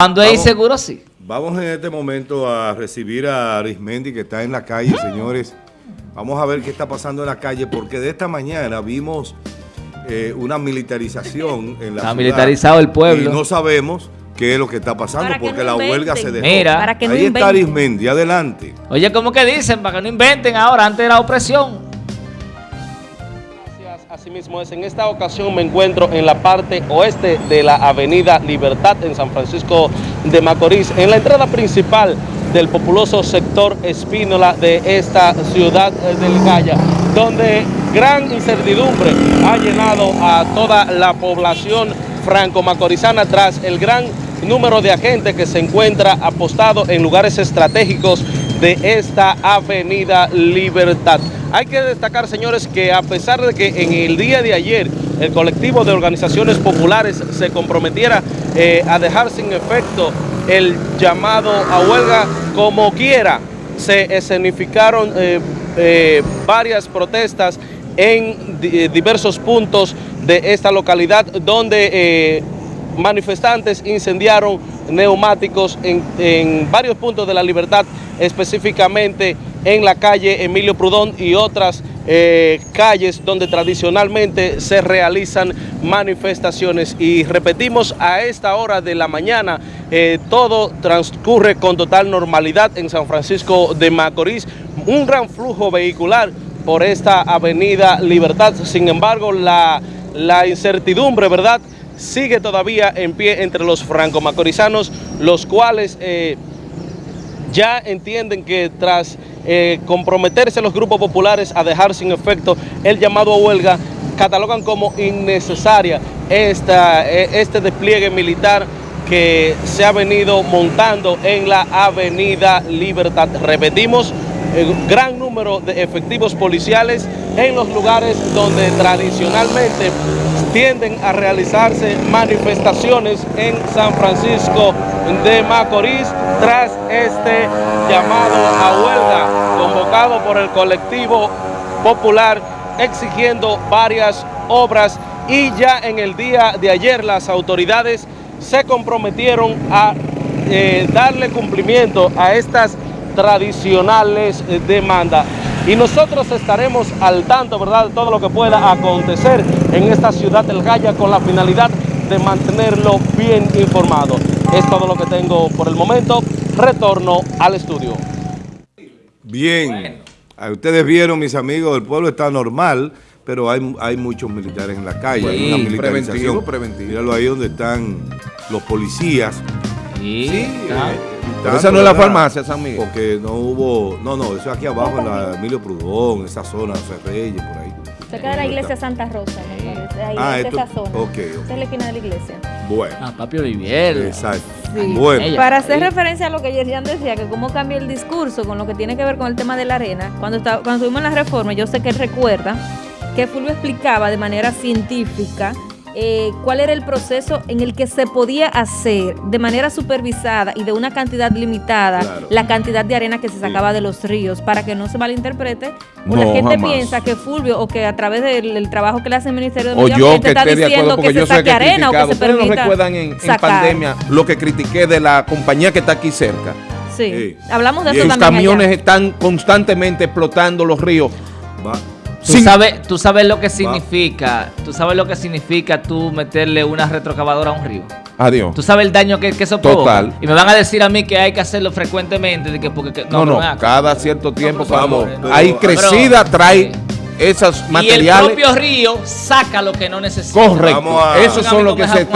Cuando es inseguro, sí. Vamos en este momento a recibir a Arismendi que está en la calle, señores. Vamos a ver qué está pasando en la calle, porque de esta mañana vimos eh, una militarización en la Está ciudad, militarizado el pueblo. Y no sabemos qué es lo que está pasando, Para que porque no la inventen. huelga se dejó. Mira. Para que no Ahí está inventen. Arismendi, adelante. Oye, ¿cómo que dicen? Para que no inventen ahora, antes de la Gracias. Asimismo es, en esta ocasión me encuentro en la parte oeste de la avenida Libertad en San Francisco de Macorís, en la entrada principal del populoso sector Espínola de esta ciudad eh, del Gaya, donde gran incertidumbre ha llenado a toda la población franco-macorizana tras el gran número de agentes que se encuentra apostado en lugares estratégicos de esta avenida Libertad. Hay que destacar, señores, que a pesar de que en el día de ayer el colectivo de organizaciones populares se comprometiera eh, a dejar sin efecto el llamado a huelga como quiera, se escenificaron eh, eh, varias protestas en di- diversos puntos de esta localidad donde manifestantes incendiaron neumáticos en, varios puntos de la libertad, específicamente en la calle Emilio Prudón y otras eh, calles donde tradicionalmente se realizan manifestaciones. Y repetimos, a esta hora de la mañana eh, todo transcurre con total normalidad en San Francisco de Macorís, un gran flujo vehicular por esta avenida Libertad. Sin embargo, la incertidumbre, ¿verdad?, sigue todavía en pie entre los franco-macorizanos, los cuales eh, ya entienden que tras eh, comprometerse los grupos populares a dejar sin efecto el llamado a huelga, catalogan como innecesaria esta, eh, este despliegue militar que se ha venido montando en la avenida Libertad. Repetimos, gran número de efectivos policiales en los lugares donde tradicionalmente tienden a realizarse manifestaciones en San Francisco de Macorís tras este llamado a huelga convocado por el colectivo popular exigiendo varias obras. Y ya en el día de ayer las autoridades se comprometieron a eh, darle cumplimiento a estas tradicionales demandas. Y nosotros estaremos al tanto, ¿verdad?, de todo lo que pueda acontecer en esta ciudad del Gaya con la finalidad de mantenerlo bien informado. Es todo lo que tengo por el momento. Retorno al estudio. Bien, ustedes vieron, mis amigos, el pueblo está normal, pero hay, hay muchos militares en la calle, hay Sí, una militarización. preventivo, preventivo. Míralo ahí donde están los policías. Sí, Sí, eh, Pero esa no es la farmacia, San Miguel. Porque no hubo, no, no, eso aquí abajo en la Emilio Prudón, esa zona, José Reyes, por ahí. Cerca de la iglesia Santa Rosa, me parece. Ahí Ah, es esto- esa zona. ok, es la esquina de la iglesia. Bueno, Ah, papi Olivier. exacto. Sí. Bueno, Ella. Para hacer referencia a lo que Yerian decía, que cómo cambia el discurso con lo que tiene que ver con el tema de la arena, cuando, estaba, cuando estuvimos en la reforma, yo sé que él recuerda que Fulvio explicaba de manera científica eh, cuál era el proceso en el que se podía hacer de manera supervisada y de una cantidad limitada Claro. la cantidad de arena que se sacaba de los ríos, para que no se malinterprete. O la gente jamás. piensa que Fulvio, o que a través del, del trabajo que le hace el Ministerio de O Medio yo Ambiente está diciendo acuerdo, que se saque que arena o que se Ustedes no permita recuerdan en, pandemia lo que critiqué de la compañía que está aquí cerca. Sí, Sí. hablamos de Y eso también allá. camiones están constantemente explotando los ríos. va. Tú, Sin- sabes, tú sabes lo que significa, tú sabes lo que significa tú meterle una retrocavadora a un río. Adiós. Tú sabes el daño que, que eso provoca. Total. Y me van a decir a mí que hay que hacerlo frecuentemente. De que, porque, que- No, no, cada cierto tiempo vamos, pero- hay pero- crecida trae sí. esos Y el materiales. propio río saca lo que no necesita. Correcto. A- Esos son los que se Con